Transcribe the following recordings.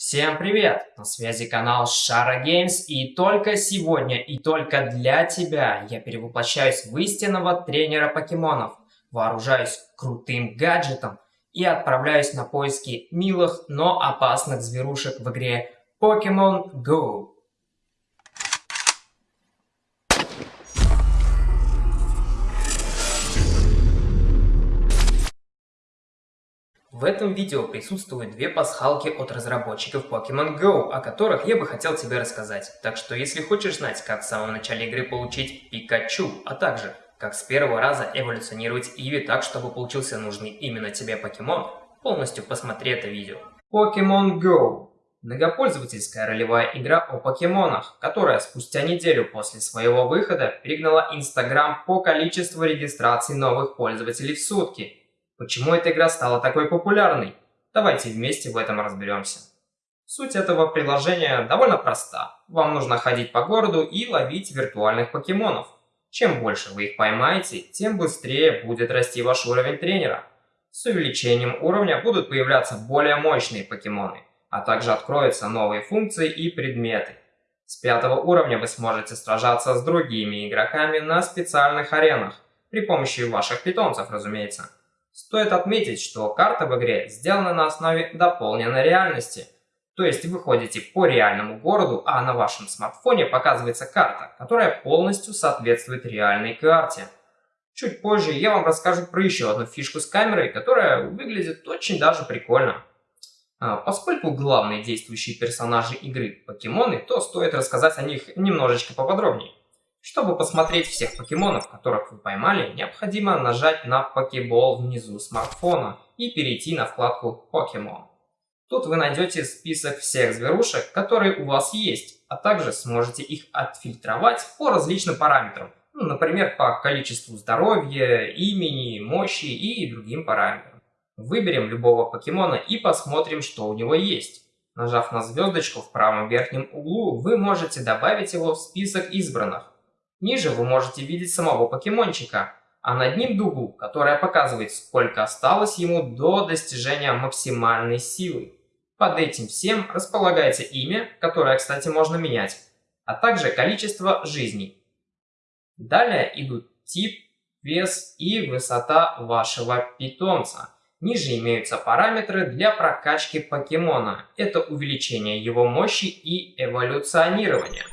Всем привет! На связи канал Шара Геймс и только сегодня и только для тебя я перевоплощаюсь в истинного тренера покемонов, вооружаюсь крутым гаджетом и отправляюсь на поиски милых, но опасных зверушек в игре Pokemon Go. В этом видео присутствуют две пасхалки от разработчиков Pokemon Go, о которых я бы хотел тебе рассказать. Так что если хочешь знать, как в самом начале игры получить Пикачу, а также как с первого раза эволюционировать Иви так, чтобы получился нужный именно тебе покемон, полностью посмотри это видео. Pokemon Go Многопользовательская ролевая игра о покемонах, которая спустя неделю после своего выхода перегнала Instagram по количеству регистраций новых пользователей в сутки – Почему эта игра стала такой популярной? Давайте вместе в этом разберемся. Суть этого приложения довольно проста. Вам нужно ходить по городу и ловить виртуальных покемонов. Чем больше вы их поймаете, тем быстрее будет расти ваш уровень тренера. С увеличением уровня будут появляться более мощные покемоны, а также откроются новые функции и предметы. С пятого уровня вы сможете сражаться с другими игроками на специальных аренах, при помощи ваших питомцев, разумеется. Стоит отметить, что карта в игре сделана на основе дополненной реальности. То есть вы ходите по реальному городу, а на вашем смартфоне показывается карта, которая полностью соответствует реальной карте. Чуть позже я вам расскажу про еще одну фишку с камерой, которая выглядит очень даже прикольно. А, поскольку главные действующие персонажи игры покемоны, то стоит рассказать о них немножечко поподробнее. Чтобы посмотреть всех покемонов, которых вы поймали, необходимо нажать на покебол внизу смартфона и перейти на вкладку Покемон. Тут вы найдете список всех зверушек, которые у вас есть, а также сможете их отфильтровать по различным параметрам, ну, например, по количеству здоровья, имени, мощи и другим параметрам. Выберем любого покемона и посмотрим, что у него есть. Нажав на звездочку в правом верхнем углу, вы можете добавить его в список избранных. Ниже вы можете видеть самого покемончика, а над ним дугу, которая показывает, сколько осталось ему до достижения максимальной силы. Под этим всем располагается имя, которое, кстати, можно менять, а также количество жизней. Далее идут тип, вес и высота вашего питомца. Ниже имеются параметры для прокачки покемона. Это увеличение его мощи и эволюционирование.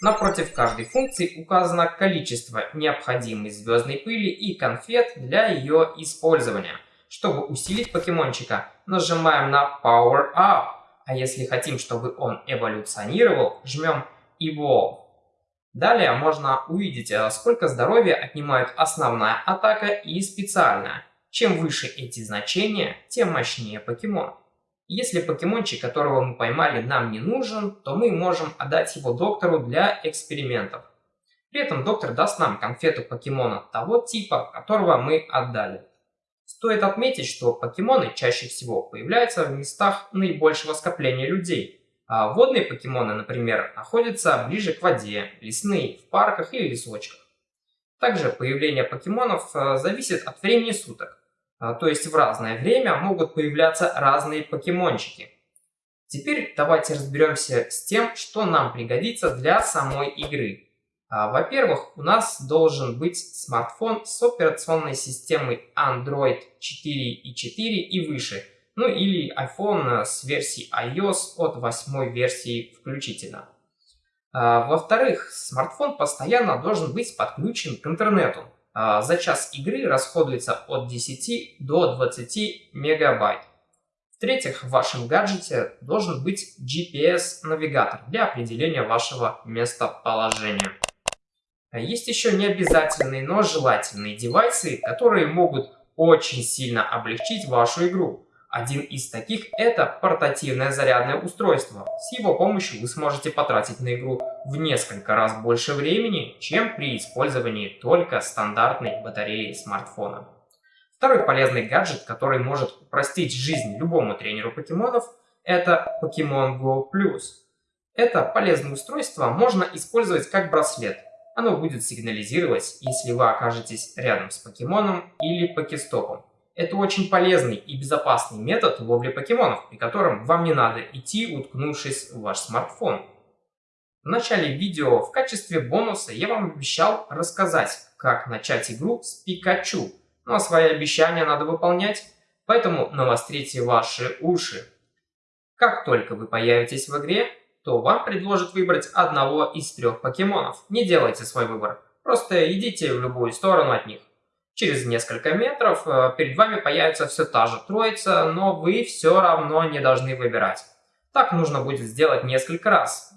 Напротив каждой функции указано количество необходимой звездной пыли и конфет для ее использования. Чтобы усилить покемончика, нажимаем на Power Up, а если хотим, чтобы он эволюционировал, жмем Evolve. Далее можно увидеть, э, сколько здоровья отнимают основная атака и специальная. Чем выше эти значения, тем мощнее покемон. Если покемончик, которого мы поймали, нам не нужен, то мы можем отдать его доктору для экспериментов. При этом доктор даст нам конфету покемона того типа, которого мы отдали. Стоит отметить, что покемоны чаще всего появляются в местах наибольшего скопления людей. А водные покемоны, например, находятся ближе к воде, лесные, в парках или лесочках. Также появление покемонов э, зависит от времени суток. А, то есть в разное время могут появляться разные покемончики. Теперь давайте разберемся с тем, что нам пригодится для самой игры. А, во-первых, у нас должен быть смартфон с операционной системой Android 4 и 4 и выше, ну или iPhone с версией iOS от 8 версии включительно. А, во-вторых, смартфон постоянно должен быть подключен к интернету. А, за час игры расходуется от 10 до 20 мегабайт. В-третьих, в вашем гаджете должен быть GPS-навигатор для определения вашего местоположения. А есть еще необязательные, но желательные девайсы, которые могут очень сильно облегчить вашу игру. Один из таких это портативное зарядное устройство. С его помощью вы сможете потратить на игру в несколько раз больше времени, чем при использовании только стандартной батареи смартфона. Второй полезный гаджет, который может упростить жизнь любому тренеру покемонов, это Pokemon Go. Это полезное устройство можно использовать как браслет. Оно будет сигнализировать, если вы окажетесь рядом с покемоном или покестопом Это очень полезный и безопасный метод ловли покемонов, при котором вам не надо идти, уткнувшись в ваш смартфон. В начале видео в качестве бонуса я вам обещал рассказать, как начать игру с Пикачу. Ну а свои обещания надо выполнять, поэтому навострите ваши уши. Как только вы появитесь в игре, то вам предложат выбрать одного из трех покемонов. Не делайте свой выбор, просто идите в любую сторону от них. Через несколько метров э, перед вами появится все та же троица, но вы все равно не должны выбирать. Так нужно будет сделать несколько раз.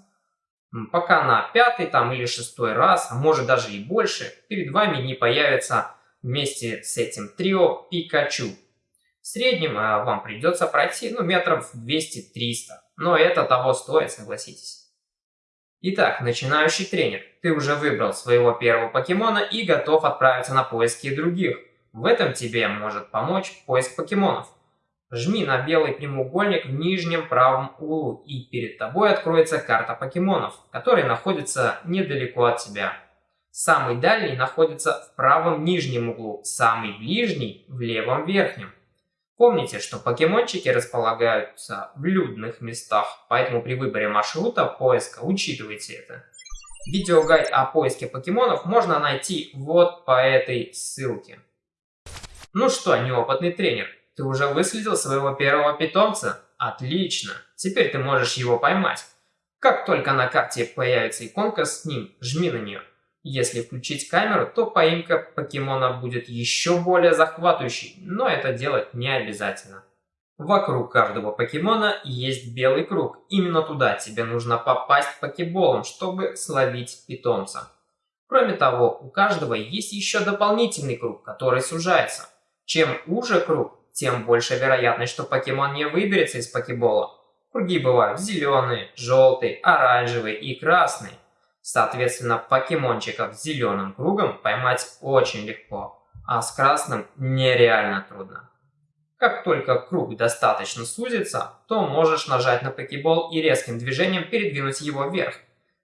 Пока на пятый там или шестой раз, а может даже и больше, перед вами не появится вместе с этим трио Пикачу. В среднем э, вам придется пройти ну, метров 200-300, но это того стоит, согласитесь. Итак, начинающий тренер, ты уже выбрал своего первого покемона и готов отправиться на поиски других. В этом тебе может помочь поиск покемонов. Жми на белый прямоугольник в нижнем правом углу, и перед тобой откроется карта покемонов, которые находятся недалеко от тебя. Самый дальний находится в правом нижнем углу, самый ближний в левом верхнем. Помните, что покемончики располагаются в людных местах, поэтому при выборе маршрута поиска учитывайте это. Видеогайд о поиске покемонов можно найти вот по этой ссылке. Ну что, неопытный тренер, ты уже выследил своего первого питомца? Отлично, теперь ты можешь его поймать. Как только на карте появится иконка с ним, жми на нее. Если включить камеру, то поимка покемона будет еще более захватывающей, но это делать не обязательно. Вокруг каждого покемона есть белый круг. Именно туда тебе нужно попасть покеболом, чтобы словить питомца. Кроме того, у каждого есть еще дополнительный круг, который сужается. Чем уже круг, тем больше вероятность, что покемон не выберется из покебола. Круги бывают зеленые, желтые, оранжевые и красные. Соответственно, покемончиков с зеленым кругом поймать очень легко, а с красным нереально трудно. Как только круг достаточно сузится, то можешь нажать на покебол и резким движением передвинуть его вверх.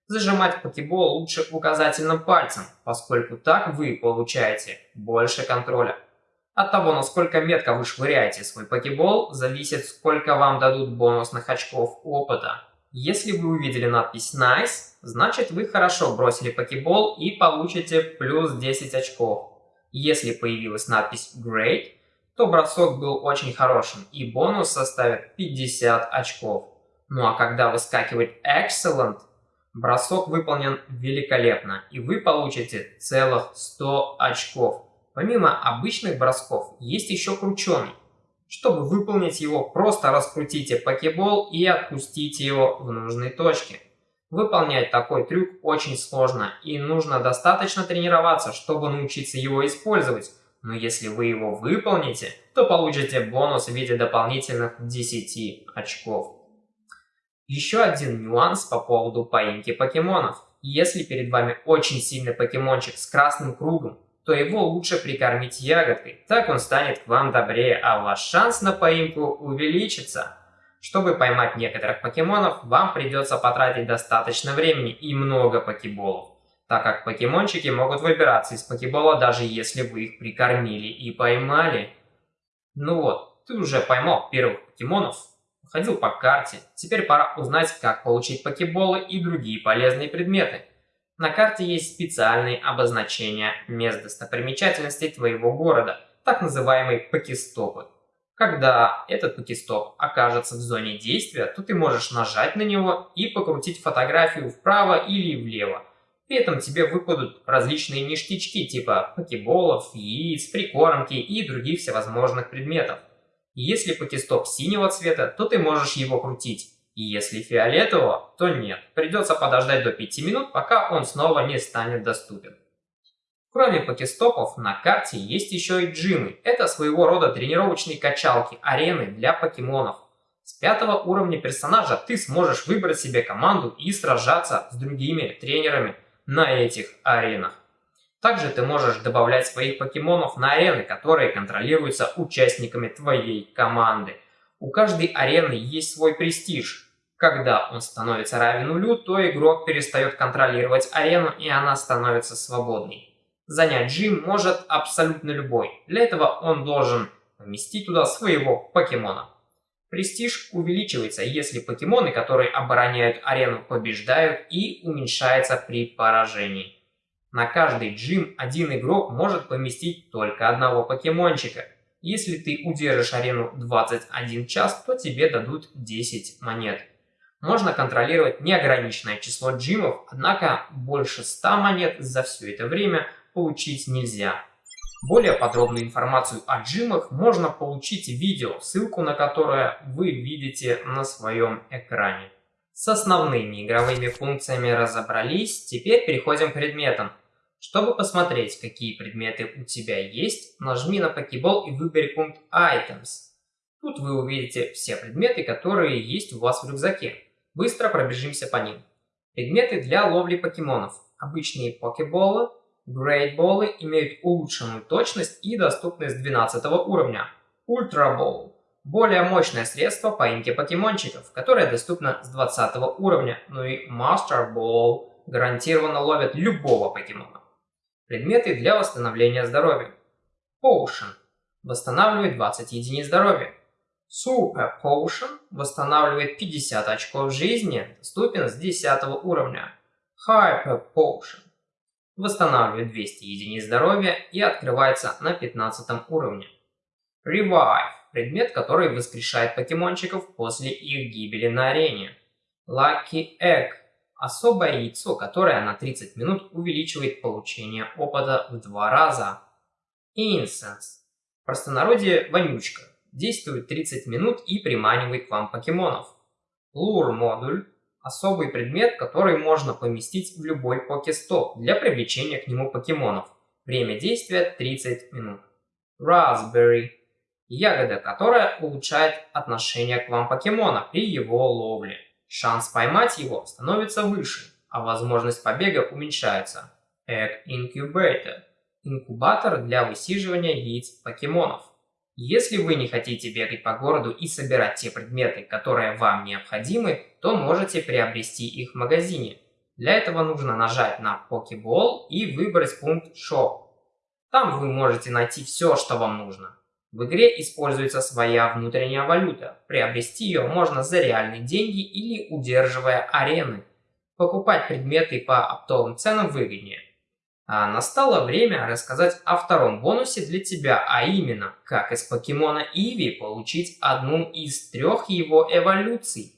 Зажимать покебол лучше указательным пальцем, поскольку так вы получаете больше контроля. От того, насколько метко вы швыряете свой покебол, зависит, сколько вам дадут бонусных очков опыта. Если вы увидели надпись Nice, значит вы хорошо бросили покебол и получите плюс 10 очков. Если появилась надпись Great, то бросок был очень хорошим и бонус составит 50 очков. Ну а когда выскакивает Excellent, бросок выполнен великолепно и вы получите целых 100 очков. Помимо обычных бросков, есть еще крученый. Чтобы выполнить его, просто раскрутите покебол и отпустите его в нужной точке. Выполнять такой трюк очень сложно и нужно достаточно тренироваться, чтобы научиться его использовать. Но если вы его выполните, то получите бонус в виде дополнительных 10 очков. Еще один нюанс по поводу поимки покемонов. Если перед вами очень сильный покемончик с красным кругом, то его лучше прикормить ягодкой, так он станет к вам добрее, а ваш шанс на поимку увеличится. Чтобы поймать некоторых покемонов, вам придется потратить достаточно времени и много покеболов, так как покемончики могут выбираться из покебола, даже если вы их прикормили и поймали. Ну вот, ты уже поймал первых покемонов, ходил по карте, теперь пора узнать, как получить покеболы и другие полезные предметы. На карте есть специальные обозначения мест достопримечательностей твоего города, так называемые покестопы. Когда этот покестоп окажется в зоне действия, то ты можешь нажать на него и покрутить фотографию вправо или влево. При этом тебе выпадут различные ништячки типа покеболов, яиц, прикормки и других всевозможных предметов. Если покестоп синего цвета, то ты можешь его крутить. И если фиолетового, то нет. Придется подождать до 5 минут, пока он снова не станет доступен. Кроме покестопов, на карте есть еще и джимы. Это своего рода тренировочные качалки, арены для покемонов. С пятого уровня персонажа ты сможешь выбрать себе команду и сражаться с другими тренерами на этих аренах. Также ты можешь добавлять своих покемонов на арены, которые контролируются участниками твоей команды. У каждой арены есть свой престиж. Когда он становится равен нулю, то игрок перестает контролировать арену и она становится свободной. Занять джим может абсолютно любой. Для этого он должен поместить туда своего покемона. Престиж увеличивается, если покемоны, которые обороняют арену, побеждают и уменьшается при поражении. На каждый джим один игрок может поместить только одного покемончика. Если ты удержишь арену 21 час, то тебе дадут 10 монет. Можно контролировать неограниченное число джимов, однако больше 100 монет за все это время получить нельзя. Более подробную информацию о джимах можно получить в видео, ссылку на которое вы видите на своем экране. С основными игровыми функциями разобрались, теперь переходим к предметам. Чтобы посмотреть, какие предметы у тебя есть, нажми на Pokeball и выбери пункт Items. Тут вы увидите все предметы, которые есть у вас в рюкзаке. Быстро пробежимся по ним. Предметы для ловли покемонов. Обычные покеболы, грейдболы имеют улучшенную точность и доступность 12 уровня. Ультрабол – более мощное средство поимки покемончиков, которое доступно с 20 уровня, ну и Ball гарантированно ловит любого покемона. Предметы для восстановления здоровья. Potion – восстанавливает 20 единиц здоровья. Super Potion восстанавливает 50 очков жизни, доступен с 10 уровня. Hyper Potion восстанавливает 200 единиц здоровья и открывается на 15 уровне. Revive – предмет, который воскрешает покемончиков после их гибели на арене. Lucky Egg – особое яйцо, которое на 30 минут увеличивает получение опыта в два раза. Incense – простонародье вонючка, действует 30 минут и приманивает к вам покемонов. Lure модуль особый предмет, который можно поместить в любой покестоп для привлечения к нему покемонов. Время действия 30 минут. Raspberry – ягода, которая улучшает отношение к вам покемона при его ловле. Шанс поймать его становится выше, а возможность побега уменьшается. Egg Incubator – инкубатор для высиживания яиц покемонов. Если вы не хотите бегать по городу и собирать те предметы, которые вам необходимы, то можете приобрести их в магазине. Для этого нужно нажать на Pokeball и выбрать пункт Shop. Там вы можете найти все, что вам нужно. В игре используется своя внутренняя валюта. Приобрести ее можно за реальные деньги или удерживая арены. Покупать предметы по оптовым ценам выгоднее. А настало время рассказать о втором бонусе для тебя, а именно, как из покемона Иви получить одну из трех его эволюций.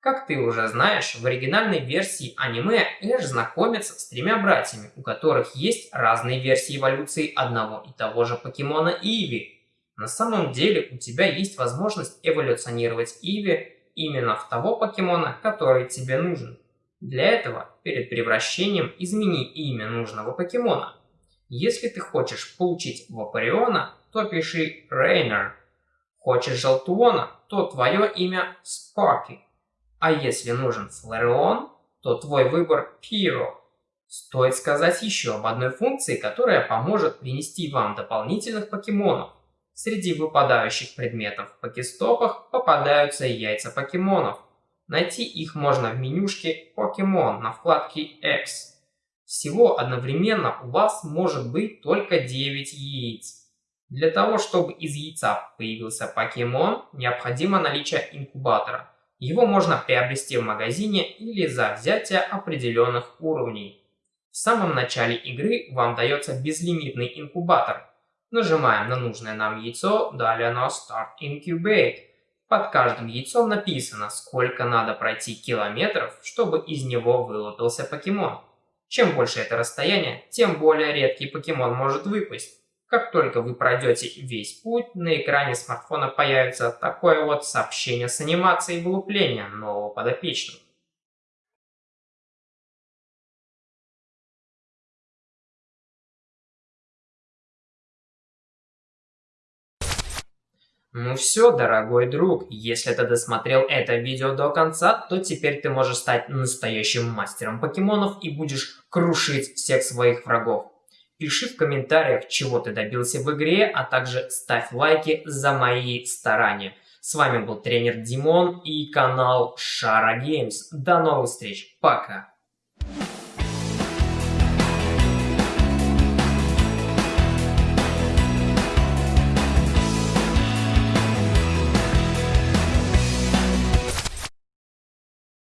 Как ты уже знаешь, в оригинальной версии аниме Эш знакомится с тремя братьями, у которых есть разные версии эволюции одного и того же покемона Иви. На самом деле у тебя есть возможность эволюционировать Иви именно в того покемона, который тебе нужен. Для этого перед превращением измени имя нужного покемона. Если ты хочешь получить Вапориона, то пиши Рейнер. Хочешь Желтуона, то твое имя Спарки. А если нужен Флэрион, то твой выбор Пиро. Стоит сказать еще об одной функции, которая поможет принести вам дополнительных покемонов. Среди выпадающих предметов в покестопах попадаются яйца покемонов. Найти их можно в менюшке Pokemon на вкладке X. Всего одновременно у вас может быть только 9 яиц. Для того, чтобы из яйца появился покемон, необходимо наличие инкубатора. Его можно приобрести в магазине или за взятие определенных уровней. В самом начале игры вам дается безлимитный инкубатор. Нажимаем на нужное нам яйцо, далее на Start Incubate. Под каждым яйцом написано, сколько надо пройти километров, чтобы из него вылупился покемон. Чем больше это расстояние, тем более редкий покемон может выпасть. Как только вы пройдете весь путь, на экране смартфона появится такое вот сообщение с анимацией вылупления нового подопечного. Ну все, дорогой друг, если ты досмотрел это видео до конца, то теперь ты можешь стать настоящим мастером покемонов и будешь крушить всех своих врагов. Пиши в комментариях, чего ты добился в игре, а также ставь лайки за мои старания. С вами был тренер Димон и канал Шара Геймс. До новых встреч, пока!